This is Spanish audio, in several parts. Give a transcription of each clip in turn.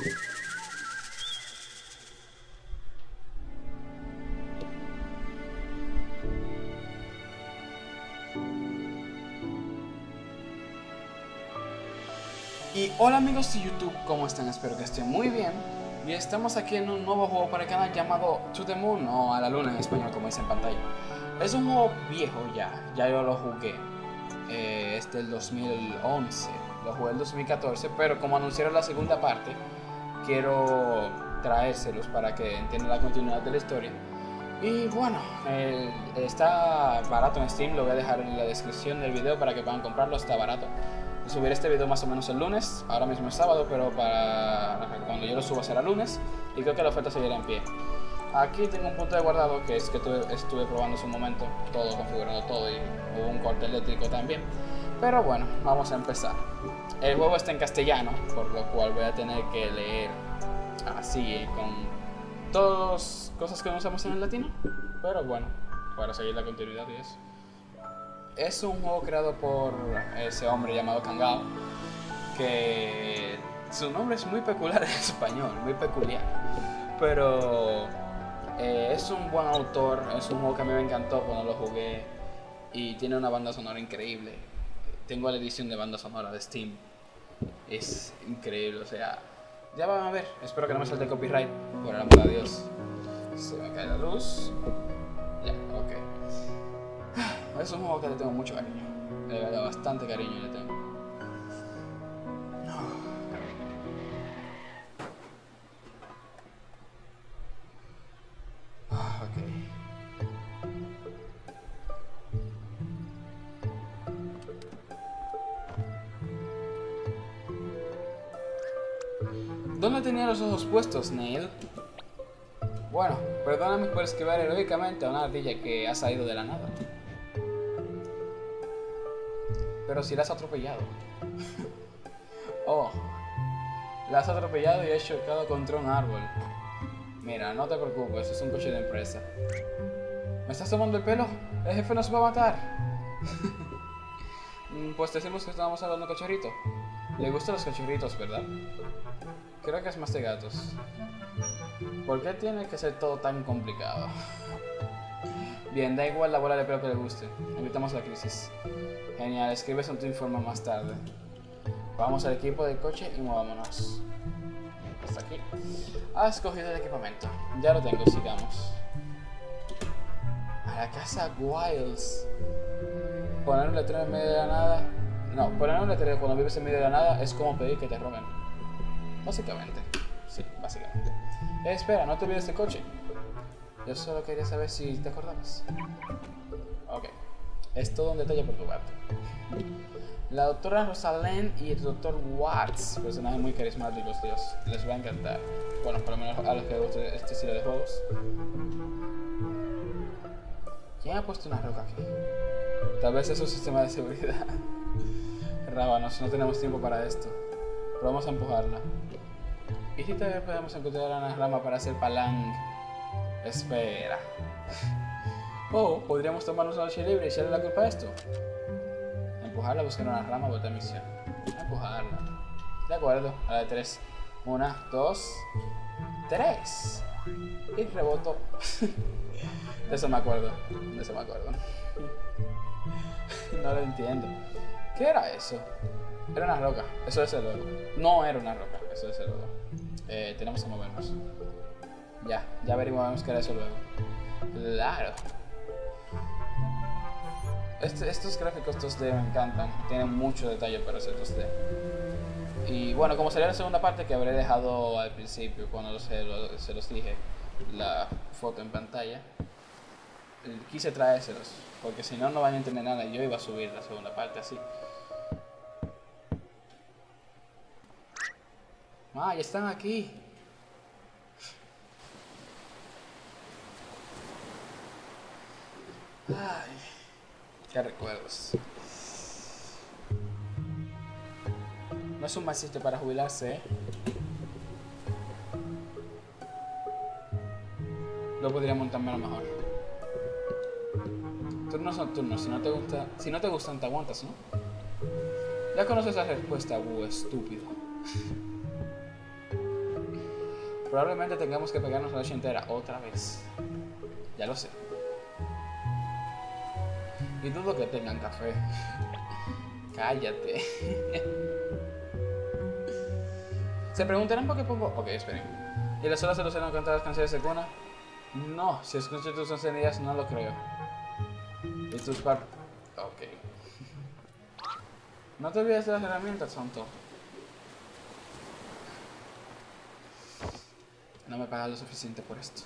Y hola amigos de YouTube, ¿cómo están? Espero que estén muy bien. Y estamos aquí en un nuevo juego para el canal llamado To The Moon o A la Luna en español como dice en pantalla. Es un juego viejo ya, ya yo lo jugué. Eh, es del 2011, lo jugué el 2014, pero como anunciaron la segunda parte, quiero traérselos para que entiendan la continuidad de la historia. Y bueno, está barato en Steam, lo voy a dejar en la descripción del video para que puedan comprarlo, está barato subir este video más o menos el lunes, ahora mismo es sábado, pero para cuando yo lo suba será lunes y creo que la oferta seguirá en pie. Aquí tengo un punto de guardado que es que estuve probando hace un momento, todo configurado todo y hubo un corte eléctrico también. Pero bueno, vamos a empezar. El juego está en castellano, por lo cual voy a tener que leer así con todas cosas que no usamos en el latino. Pero bueno, para seguir la continuidad y eso es un juego creado por ese hombre llamado Kangao, que su nombre es muy peculiar en español, muy peculiar, pero eh, es un buen autor, es un juego que a mí me encantó cuando lo jugué y tiene una banda sonora increíble. Tengo la edición de banda sonora de Steam, es increíble, o sea, ya van a ver, espero que no me salte copyright, por el amor de Dios. Se me cae la luz. Ya, ok. Es un juego que le tengo mucho cariño. Le bastante cariño le tengo. Ah, ¿Dónde tenía los ojos puestos, Neil? Bueno, perdóname por esquivar heroicamente a una ardilla que ha salido de la nada. Pero si la has atropellado. oh. La has atropellado y has chocado contra un árbol. Mira, no te preocupes, es un coche de empresa. ¿Me estás tomando el pelo? El jefe nos va a matar. Mm, pues decimos que estábamos hablando cachorrito. Le gustan los cachorritos, ¿verdad? Creo que es más de gatos. ¿Por qué tiene que ser todo tan complicado? Bien, da igual la bola de pelo que le guste. Evitamos la crisis. Genial, escribes en tu informe más tarde. Vamos al equipo del coche y movámonos. Hasta aquí. Has escogido el equipamiento. Ya lo tengo, sigamos. A la casa Wiles. Poner un letrero en medio de la nada. No, poner un letrero cuando vives en medio de la nada es como pedir que te roben. Básicamente. Sí, básicamente. Eh, espera, no te olvides del coche. Yo solo quería saber si te acordabas. Ok. Es todo un detalle por tu parte. La doctora Rosalind y el doctor Watts, personajes muy carismáticos, Dios, les va a encantar. Bueno, por lo menos a los que gusten este estilo de juegos. ¿Quién ha puesto una roca aquí? Tal vez es un sistema de seguridad. Rábanos, no tenemos tiempo para esto. Pero vamos a empujarla. ¿Y si todavía podemos encontrar una rama para hacer palang? Espera. O podríamos tomarnos la noche libre y echarle la culpa a esto. Empujarla, buscar una rama, volver misión. Empujarla. De acuerdo, a la de tres. Una, dos, tres. Y reboto. de eso me acuerdo. De eso me acuerdo. no lo entiendo. ¿Qué era eso? Era una roca. Eso es el logo. No era una roca. Eso es el logo. Eh, tenemos que movernos. Ya, ya averiguamos qué era eso luego. Claro. Este, estos gráficos 2D me encantan, tienen mucho detalle para ser 2D. Y bueno, como sería la segunda parte que habré dejado al principio cuando se, se los dije la foto en pantalla, quise traérselos, porque si no, no van a entender nada yo iba a subir la segunda parte así. Ah, ya están aquí. Ay. Qué recuerdos. No es un mal para jubilarse, ¿eh? Lo podría montar mejor. Turnos nocturnos, si no te gusta, si no te gustan te aguantas, ¿no? Ya conoces la respuesta, uh, estúpido. Probablemente tengamos que pegarnos la noche entera otra vez. Ya lo sé. Y dudo que tengan café. Cállate. Se preguntarán por qué pongo... Ok, esperen. ¿Y las horas se los cantar las canciones de cuna? No, si escucho tus encendidas no lo creo. ¿Y tus par... Ok. No te olvides de las herramientas, Santo. No me paga lo suficiente por esto.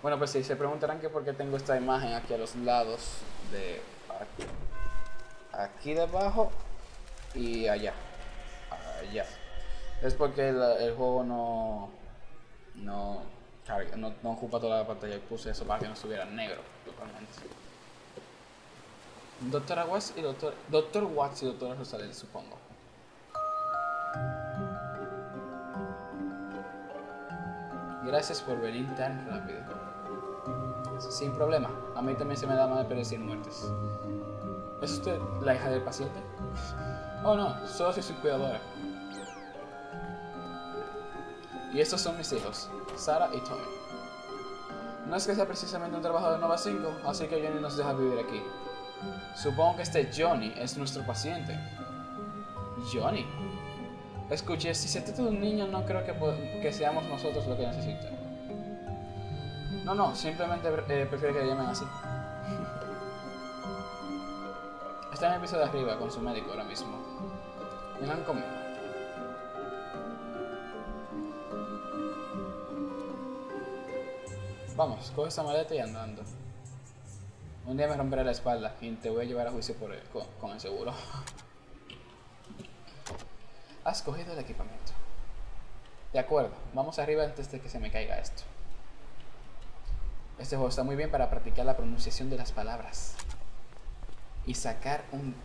Bueno, pues sí, se preguntarán que por qué tengo esta imagen aquí a los lados de aquí, debajo y allá. Allá. Es porque el, juego no no, no no ocupa toda la pantalla y puse eso para que no estuviera negro totalmente. Doctora Watts y Doctor, Doctor Watts y Doctora Rosales, supongo. Gracias por venir tan rápido. Sin problema. A mí también se me da mal predecir muertes. ¿Es usted la hija del paciente? Oh no, solo soy su cuidadora. Y estos son mis hijos, Sara y Tommy. No es que sea precisamente un trabajo de Nova 5, así que Johnny nos deja vivir aquí. Supongo que este Johnny es nuestro paciente. Johnny. Escuche, si se trata de un niño, no creo que, que seamos nosotros lo que necesita. No, no, simplemente eh, prefiero que le llamen así. Está en el piso de arriba con su médico ahora mismo. Vengan conmigo. Vamos, coge esa maleta y andando. Un día me romperé la espalda y te voy a llevar a juicio por con el seguro. Has cogido el equipamiento. De acuerdo, vamos arriba antes de que se me caiga esto. Este juego está muy bien para practicar la pronunciación de las palabras y sacar un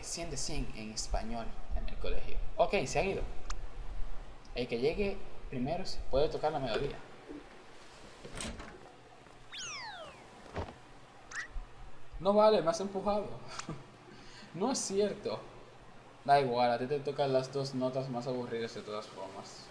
100 eh, de 100 en español en el colegio. Ok, se ha ido. El que llegue primero puede tocar la melodía. No vale, me has empujado. no es cierto. Da igual, a ti te tocan las dos notas más aburridas de todas formas.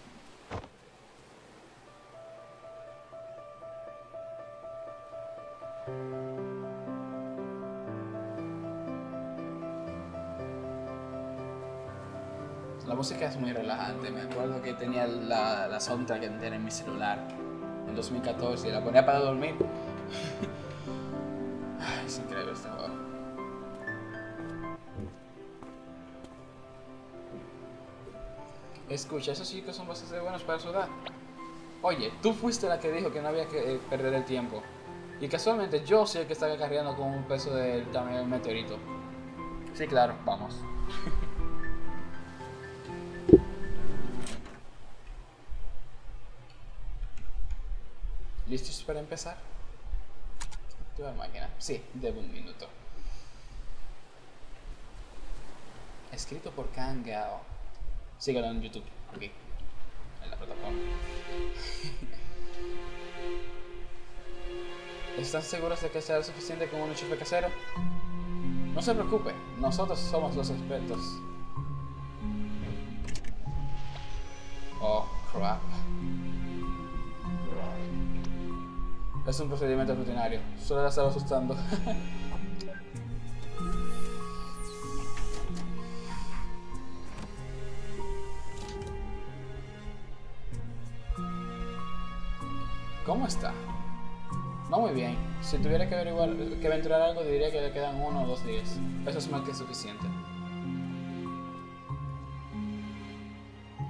La música es muy relajante, me acuerdo que tenía la, la soundtrack entera en mi celular en 2014 y la ponía para dormir. Escucha, esos chicos son bastante buenos para su edad. Oye, tú fuiste la que dijo que no había que eh, perder el tiempo. Y casualmente yo soy el que estaba cargando con un peso del tamaño de un meteorito. Sí, claro, vamos. ¿Listos para empezar? Activa máquina. Sí, debo un minuto. Escrito por Kangao. Síguelo en YouTube, aquí, en la plataforma. ¿Están seguros de que será suficiente con un enchufe casero? No se preocupe, nosotros somos los expertos. Oh, crap. Es un procedimiento rutinario, solo la estaba asustando. está? Muy bien. Si tuviera que averiguar, que aventurar algo, diría que le quedan uno o dos días. Eso es más que suficiente.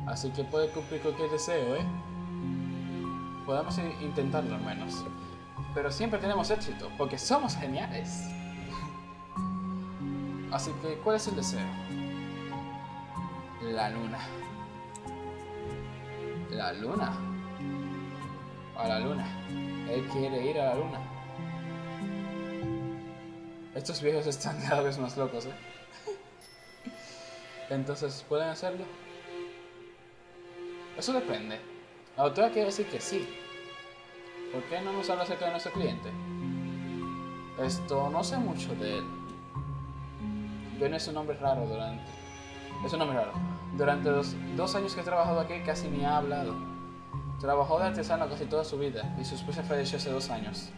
Así que puede cumplir cualquier deseo, ¿eh? Podemos intentarlo al menos. Pero siempre tenemos éxito, porque somos geniales. Así que, ¿cuál es el deseo? La luna. La luna a la luna. Él quiere ir a la luna. Estos viejos están cada vez más locos, ¿eh? Entonces, ¿pueden hacerlo? Eso depende. La autora quiere decir que sí. ¿Por qué no nos habla acerca de nuestro cliente? Esto, no sé mucho de él. Ben es un nombre raro durante... Es un nombre raro. Durante los dos años que he trabajado aquí casi ni ha hablado. Trabajó de artesano casi toda su vida y su esposa falleció hace dos años.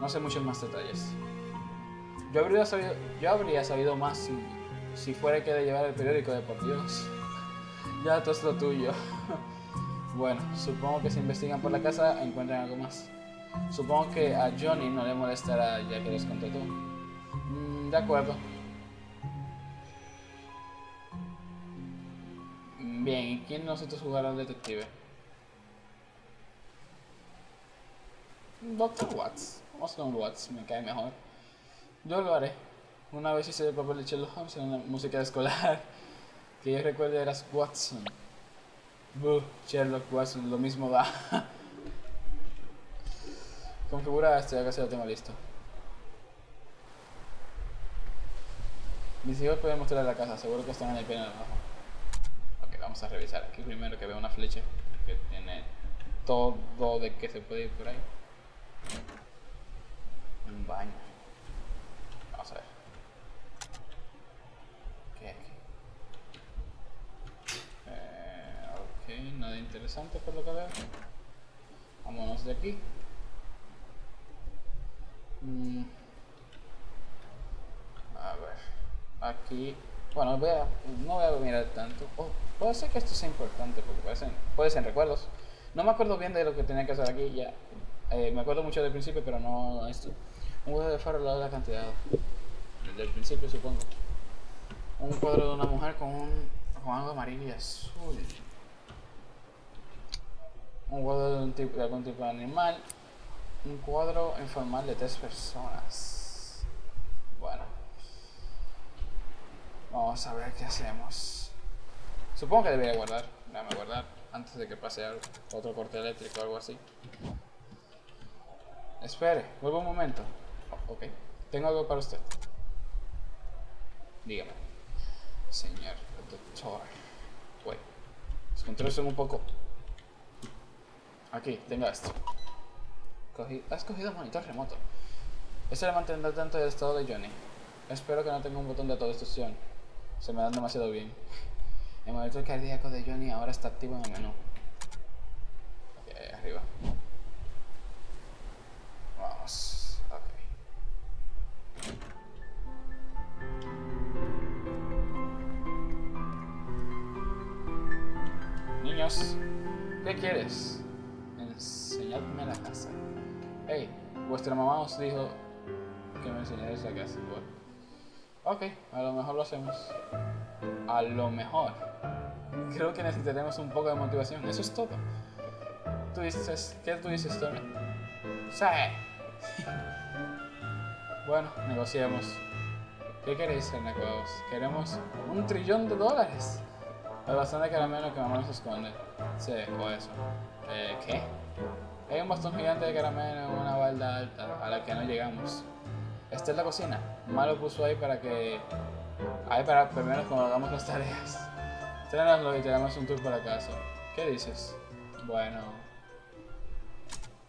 No sé muchos más detalles. Yo habría sabido, yo habría sabido más si, si fuera que de llevar el periódico de por Dios. ya, todo es lo tuyo. bueno, supongo que si investigan por la casa encuentran algo más. Supongo que a Johnny no le molestará ya que les conté tú. Mm, de acuerdo. Bien, ¿y quién nosotros jugará al detective? Doctor Watts. Vamos con Watts, me cae mejor. Yo lo haré. Una vez hice el papel de Sherlock Holmes en una música escolar. Que yo recuerdo eras Watson. Buh, Sherlock Watson, lo mismo da. Configura esto, ya casi lo tengo listo. Mis hijos pueden mostrar la casa, seguro que están en el piano abajo. Vamos a revisar aquí primero que veo una flecha que tiene todo de que se puede ir por ahí. Un baño. Vamos a ver. ¿Qué hay aquí? Eh, ok, nada interesante por lo que veo. Vámonos de aquí. Mm. A ver, aquí, bueno, no voy a mirar tanto. Puede ser que esto sea importante porque puede ser, puede ser recuerdos. No me acuerdo bien de lo que tenía que hacer aquí ya. Eh, me acuerdo mucho del principio, pero no esto. Un cuadro de faro al lado de la cantidad. Del principio, supongo. Un cuadro de una mujer con, un, con algo amarillo y azul. Un cuadro de, un tipo, de algún tipo de animal un cuadro informal de tres personas. Bueno. Vamos a ver qué hacemos. Supongo que debería guardar. Déjame guardar antes de que pase. Otro corte eléctrico o algo así. Espere, vuelvo un momento. Oh, ok. Tengo algo para usted. Dígame. Señor doctor. Wait. Los un poco... Aquí, tenga esto has cogido el monitor remoto. Ese le mantendrá tanto el estado de Johnny. Espero que no tenga un botón de autodestrucción. Se me dan demasiado bien. El monitor cardíaco de Johnny ahora está activo en el menú. Ok, ahí arriba. Vamos. Ok. Niños, ¿qué quieres? Enseñadme la casa. Hey, vuestra mamá os dijo que me enseñaréis la casa. Bueno. Ok, a lo mejor lo hacemos. A lo mejor. Creo que necesitaremos un poco de motivación. Eso es todo. Tú dices, ¿qué tú dices, Tony? Sí. bueno, negociemos. ¿Qué queréis, Renecados? Queremos un trillón de dólares. La bastante caramelo que mamá nos esconde. Sí, o eso. Eh, ¿qué? Hay un bastón gigante de caramelo en una balda alta a la que no llegamos. Esta es la cocina. Malo puso ahí para que... Ahí para primero cuando hagamos las tareas. Tráenoslo y te damos un tour por casa. ¿Qué dices? Bueno...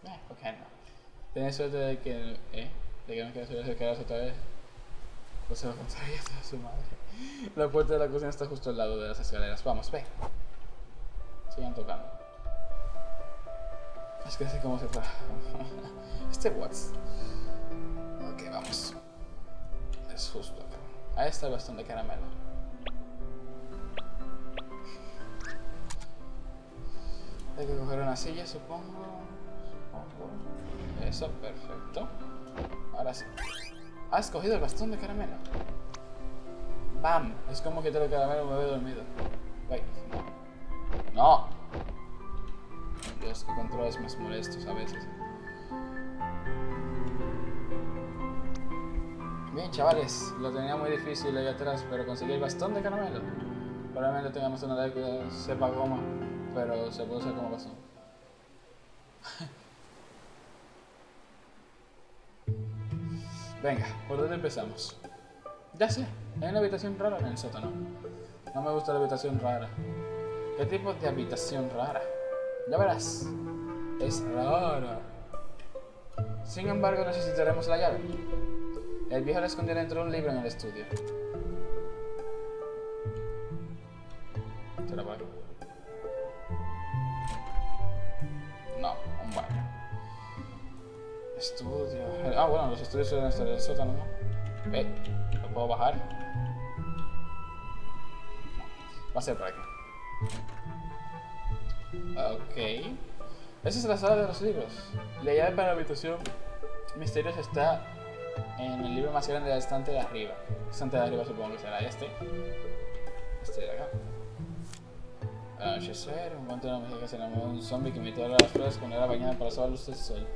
Eh, ok, no. Tienes suerte de que... ¿Eh? De que no quieras acercaros otra vez. Pues se lo contaría a su madre. La puerta de la cocina está justo al lado de las escaleras. Vamos, ve. Sigan tocando. Es que así como se fue. este Watts. Ok, vamos. Es justo. Ahí está el bastón de caramelo. Hay que coger una silla, supongo. Eso, perfecto. Ahora sí. Has cogido el bastón de caramelo. ¡Bam! Es como que te lo caramelo me veo dormido. Wait. No. Dios, que controles más molestos a veces. Bien, chavales, lo tenía muy difícil ahí atrás, pero conseguí el bastón de caramelo. Probablemente tengamos una ley que sepa goma, pero se puede usar como bastón. Venga, ¿por dónde empezamos? Ya sé, hay una habitación rara en el sótano. No me gusta la habitación rara. ¿Qué tipo de habitación rara? Ya verás. Es rara. Sin embargo, necesitaremos la llave. El viejo la escondió dentro de un libro en el estudio. Te. No, un baño. Estudio. Ah, bueno, los estudios suelen estar en el sótano, ¿no? Eh, ¿lo puedo bajar? Va a ser por aquí. Ok. Esa es la sala de los libros. La llave para la habitación misteriosa está en el libro más grande del estante de arriba. El estante de arriba supongo que será este. Este de acá. Anochecer, un momento de la música se enamoró de un zombie que imitó a las flores cuando era bañada para la luz del sol.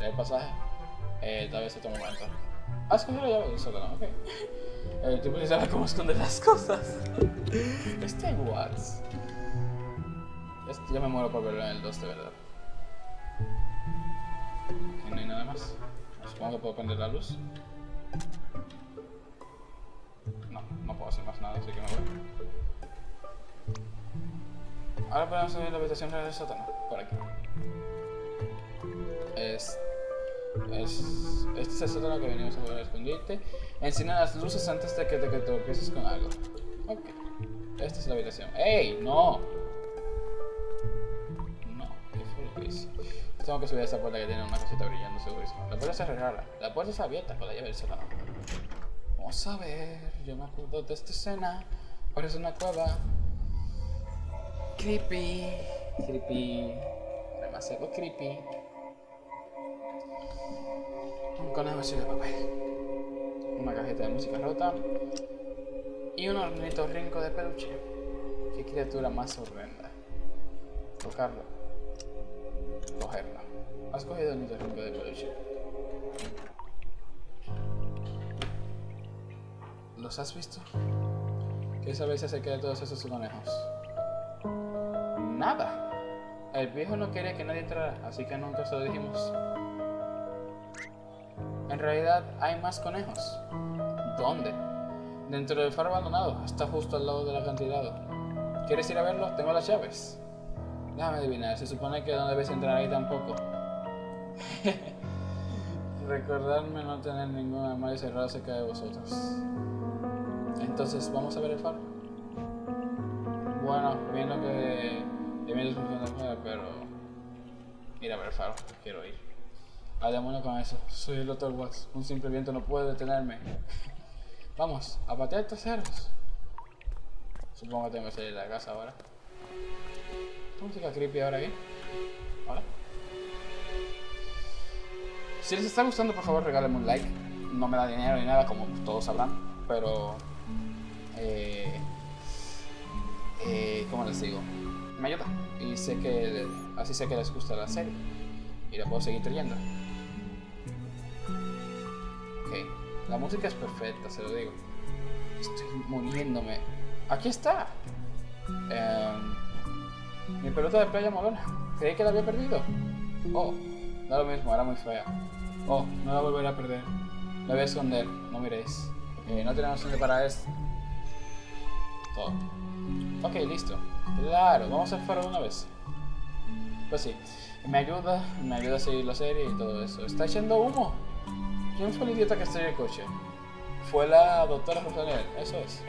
el pasaje? Eh, tal vez otro momento. Ah, escondido la llave del sótano, ok. El tipo ni sabe cómo esconder las cosas. Este Watts. Este, ya me muero por verlo en el 2 de verdad. Aquí no hay nada más. Supongo que puedo prender la luz. No, no puedo hacer más nada, así que me voy. Ahora podemos subir la habitación del sótano. Por aquí. Es, es, este es el sótano que venimos a poder esconderte. Encienda las luces antes de que te, tropieces con algo. Ok. Esta es la habitación. ¡Ey! No, Tengo que subir a esta puerta que tiene una cosita brillando segurísimo. La puerta es rara. La puerta está abierta con la llave del sótano. Vamos a ver. Yo me acuerdo de esta escena. Parece una cueva. Creepy. Creepy. Demasiado creepy. Un conejo de papel. Una cajeta de música rota. Y un hornito rinco de peluche. Qué criatura más horrenda. Tocarlo. Cogerlo. Has cogido el rinco de peluche. ¿Los has visto? ¿Qué sabéis acerca de todos esos conejos? Nada. El viejo no quería que nadie entrara, así que nunca se lo dijimos. En realidad hay más conejos. ¿Dónde? Dentro del faro abandonado. Está justo al lado del acantilado. ¿Quieres ir a verlo? Tengo las llaves. Déjame adivinar. Se supone que no debes entrar ahí tampoco. Recordarme no tener ningún armario cerrado cerca de vosotros. Entonces, ¿vamos a ver el faro? Bueno, viendo que de mí funciona pero ir a ver el faro, quiero ir. Al demonio con eso, soy el Dr. Watts, un simple viento no puede detenerme. Vamos, a patear traseros. Supongo que tengo que salir de la casa ahora. Música creepy ahora aquí. Hola. Si les está gustando, por favor, regálenme un like. No me da dinero ni nada, como todos sabrán, pero... Eh, eh, ¿Cómo les digo? Me ayuda. Y sé que así sé que les gusta la serie. Y la puedo seguir trayendo. Ok. La música es perfecta, se lo digo. Estoy muriéndome. Aquí está. Em, mi pelota de playa molona. Creí que la había perdido. Oh, da lo mismo, era muy fea. Oh, no la volveré a perder. La voy a esconder, no miréis. Eh, no tenemos donde para esto. Todo. Ok, listo. Claro, vamos a hacer faro una vez. Pues sí, me ayuda, me ayuda a seguir la serie y todo eso. ¿Está echando humo? ¿Quién fue el idiota que estrelló el coche? Fue la doctora Rosanel, eso es.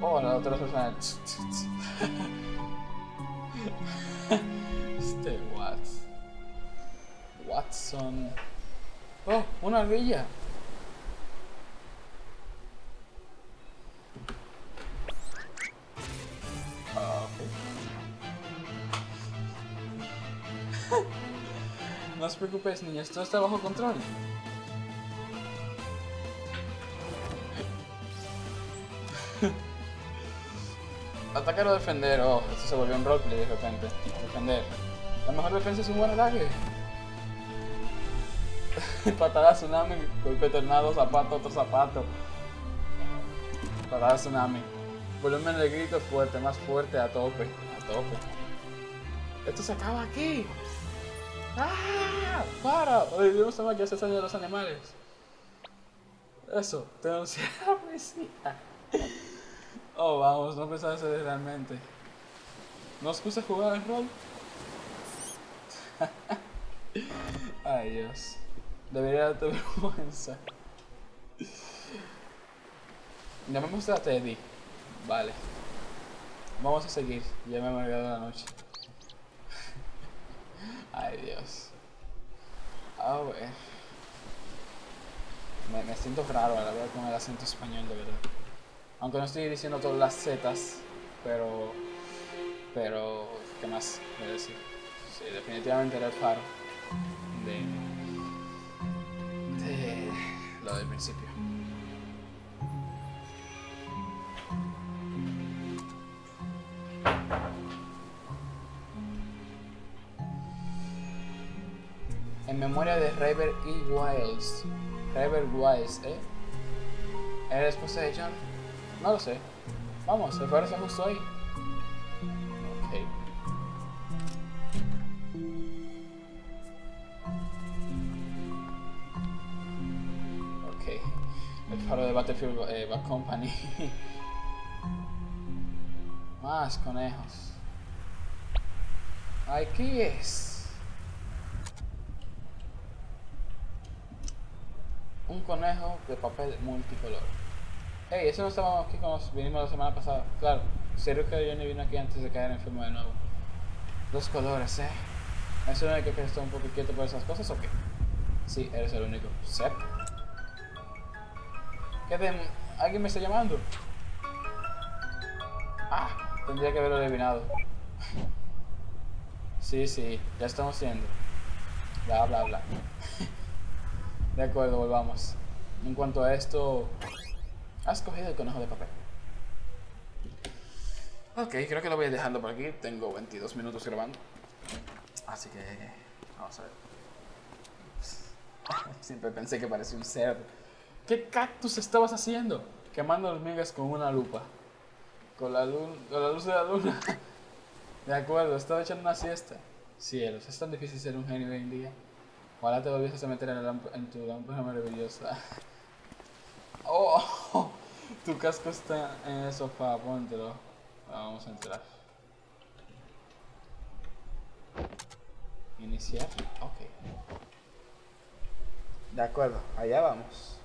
Oh, la doctora Rosanel. este Watts. Watson. Oh, una ardilla. no os preocupéis, niños, todo está bajo control. Atacar o defender. Oh, esto se volvió un roleplay de repente. Defender. La mejor defensa es un buen ataque. Patada tsunami, golpe tornado, zapato, otro zapato. Patada tsunami. Volumen de grito fuerte, más fuerte, a tope. A tope. Esto se acaba aquí. ¡Ah! ¡Para! Olvidemos más que hace daño a los animales. Eso, denunciar a la policía. Oh, vamos, no pensaba eso realmente. ¿No os gusta jugar el rol? Ay, Dios. Debería darte vergüenza. Llamemos a Teddy. Vale. Vamos a seguir. Ya me he olvidado la noche. Ay, Dios. A ver. Me, me siento raro a la verdad con el acento español, de verdad. Aunque no estoy diciendo todas las zetas, pero. Pero. ¿Qué más voy a decir? Sí, definitivamente era el faro. De. De. Lo del principio. En memoria de River E. Wiles. River Wiles, ¿eh? ¿Era esposa de John? No lo sé. Vamos, faro está justo ahí. Ok. Ok. El faro de Battlefield eh, Company. Más conejos. Aquí es. Un conejo de papel multicolor. Ey, eso no estábamos aquí cuando vinimos la semana pasada. Claro, serio que Johnny vino aquí antes de caer enfermo de nuevo. Dos colores, eh. ¿Es el único que está un poco quieto por esas cosas o qué? Sí, eres el único. Sep. ¿Qué. ¿Alguien me está llamando? Ah, tendría que haberlo adivinado. Sí, sí, ya estamos yendo. Bla, bla, bla. De acuerdo, volvamos. En cuanto a esto, has cogido el conejo de papel. Ok, creo que lo voy dejando por aquí. Tengo 22 minutos grabando. Así que, vamos a ver. Siempre pensé que parecía un cerdo. ¿Qué cactus estabas haciendo? Quemando hormigas con una lupa. Con la, con la luz de la luna. De acuerdo, estaba echando una siesta. Cielos, es tan difícil ser un genio hoy en día. Ojalá te volvieses a meter en, en tu lámpara maravillosa. Oh, tu casco está en el sofá, póntelo. Vamos a entrar. Iniciar. Ok. De acuerdo, allá vamos.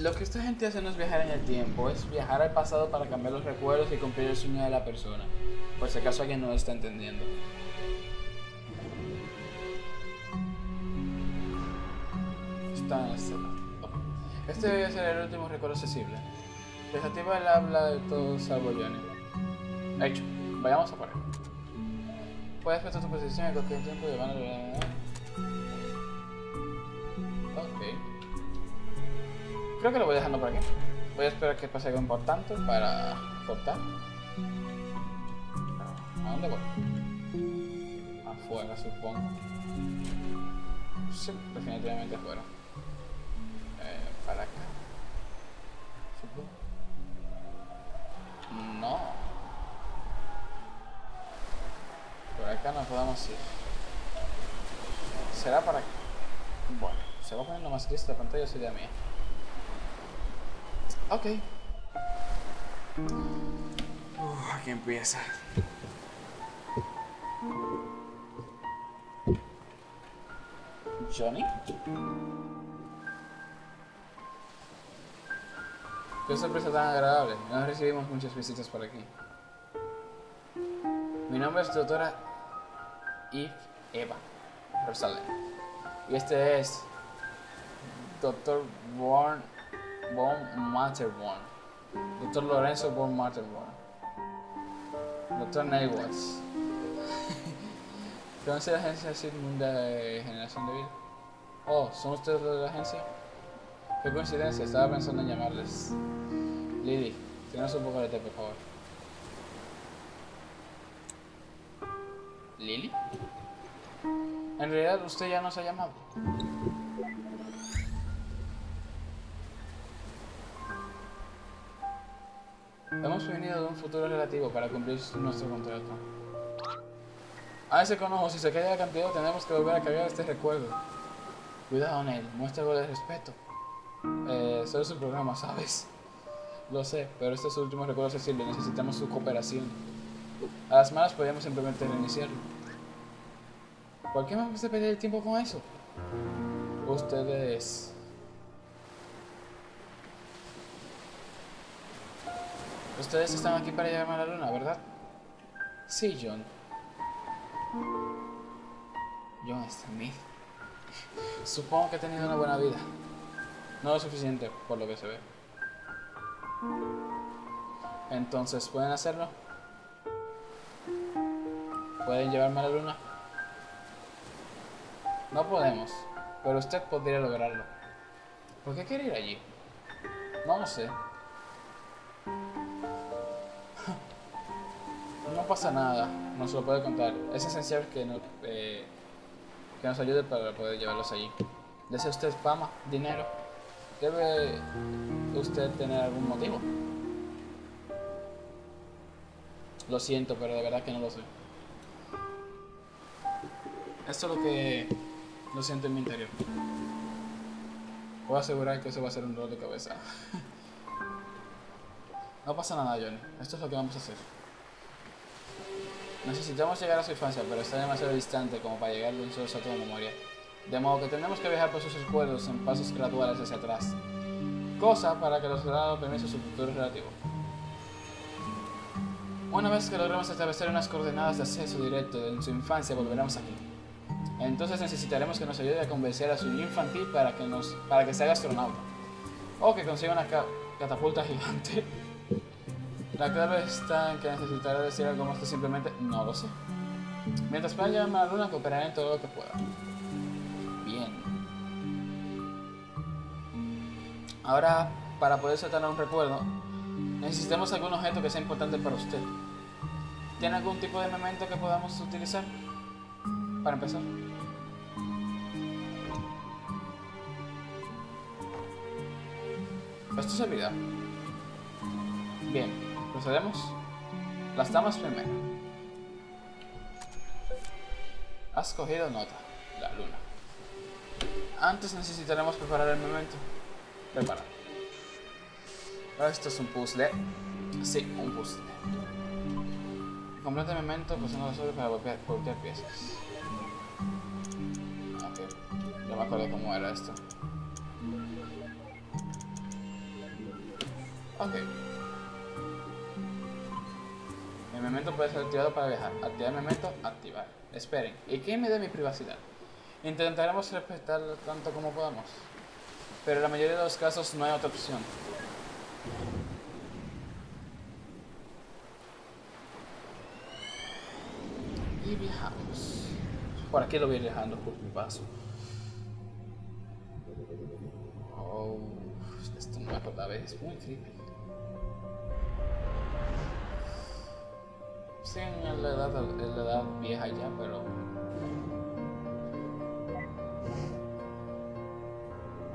Lo que esta gente hace no es viajar en el tiempo, es viajar al pasado para cambiar los recuerdos y cumplir el sueño de la persona. Por si acaso alguien no lo está entendiendo. Está en escena. Ok. Este debe ser el último recuerdo accesible. Desactiva el habla de todos salvo Johnny. Hecho, vayamos a por él. Puedes prestar tu posición en cualquier tiempo de mano. Ok. Creo que lo voy dejando por aquí. Voy a esperar que pase algo importante para cortar. ¿A dónde voy? Afuera, supongo. Sí, definitivamente afuera. Eh, para acá. Supongo. No. Por acá no podemos ir. ¿Será para acá? Bueno, se va poniendo más gris la pantalla, idea mía. Ok. Uf, aquí empieza. Johnny. Qué sorpresa tan agradable. No recibimos muchas visitas por aquí. Mi nombre es doctora Eve Eva Rosales. Y este es Doctor Born Von Matterborn. Doctor Lorenzo Von Matterborn. Doctor Neil Watts. ¿Conoce la agencia Sigmund de Generación de Vida? Oh, ¿son ustedes de la agencia? Qué coincidencia, estaba pensando en llamarles. Lily, tienes un poco de té, por favor. ¿Lily? En realidad, usted ya nos ha llamado. De un futuro relativo para cumplir nuestro contrato. A ese conojo, si se cae el cantidad, tenemos que volver a cargar este recuerdo. Cuidado, Neil, muestra algo de respeto. Eh, solo es programa, ¿sabes? Lo sé, pero este es su último recuerdo y necesitamos su cooperación. A las malas podríamos simplemente reiniciarlo. ¿Por qué me hace perder el tiempo con eso? Ustedes... Ustedes están aquí para llevarme a la luna, ¿verdad? Sí, John. John Smith. Supongo que ha tenido una buena vida. No lo suficiente, por lo que se ve. Entonces, ¿pueden hacerlo? ¿Pueden llevarme a la luna? No podemos, pero usted podría lograrlo. ¿Por qué quiere ir allí? No lo sé. Pasa nada, nos lo puede contar. Es esencial que, no, eh, que nos ayude para poder llevarlos allí. ¿Desea usted fama, dinero? ¿Debe usted tener algún motivo? Lo siento, pero de verdad que no lo sé. Esto es lo que lo siento en mi interior. Puedo asegurar que eso va a ser un dolor de cabeza. no pasa nada, Johnny. Esto es lo que vamos a hacer. Necesitamos llegar a su infancia, pero está demasiado distante como para llegar de un solo salto de memoria. De modo que tenemos que viajar por sus recuerdos en pasos graduales hacia atrás. Cosa para que los grados permiso su futuro relativo. Una vez que logremos establecer unas coordenadas de acceso directo en su infancia, volveremos aquí. Entonces necesitaremos que nos ayude a convencer a su infantil para que, nos, para que se haga astronauta. O que consiga una catapulta gigante. La clave está en que necesitará decir algo más que simplemente no lo sé. Mientras pueda llevarme a la luna, cooperaré en todo lo que pueda. Bien. Ahora, para poder saltar un recuerdo, necesitamos algún objeto que sea importante para usted. ¿Tiene algún tipo de memento que podamos utilizar? Para empezar. Esto servirá. Bien. ¿Procedemos? Las damas primero. Has cogido nota. La luna. Antes necesitaremos preparar el momento. Prepara. Esto es un puzzle. Sí, un puzzle. Completa el momento pulsando sobre para voltear, piezas. Ok. Ya me acuerdo cómo era esto. Ok. El momento puede ser activado para viajar. Activar el momento, activar. Esperen. ¿Y qué me da mi privacidad? Intentaremos respetarlo tanto como podamos. Pero en la mayoría de los casos no hay otra opción. Y viajamos. Por aquí lo voy dejando por mi paso. Oh, esto no me acordaba, es muy creepy. En la edad, en la edad vieja ya, pero...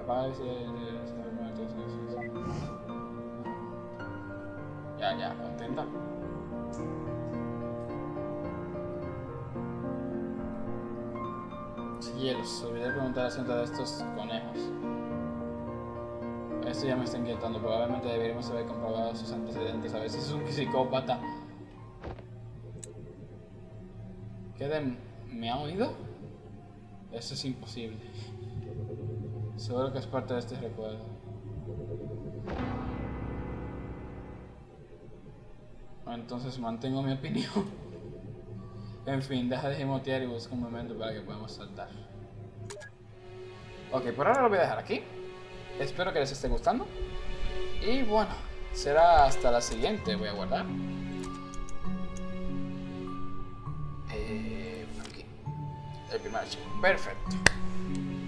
Apaga Ya, ya, contenta. Cielos, olvidé preguntar acerca de estos conejos. Esto ya me está inquietando. Probablemente deberíamos haber comprobado sus antecedentes. A ver si es un psicópata. ¿Qué ¿Me ha oído? Eso es imposible. Seguro que es parte de este recuerdo. Entonces mantengo mi opinión. en fin, deja de gimotear y busca un momento para que podamos saltar. Ok, por ahora lo voy a dejar aquí. Espero que les esté gustando. Y bueno, será hasta la siguiente. Voy a guardar. El primer archivo. Perfecto.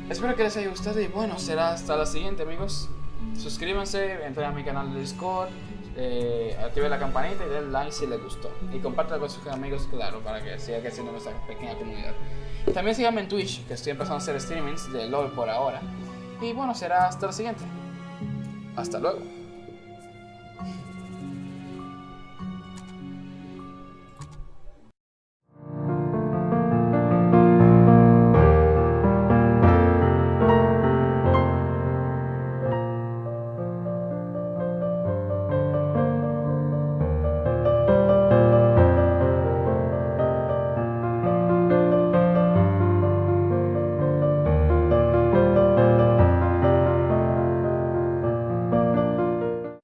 Espero que les haya gustado y bueno, será hasta la siguiente amigos. Suscríbanse, entren a mi canal de Discord, eh, activen la campanita y den like si les gustó. Y compártanlo con sus amigos, claro, para que siga creciendo nuestra pequeña comunidad. También síganme en Twitch, que estoy empezando a hacer streamings de LOL por ahora. Y bueno, será hasta la siguiente. Hasta luego.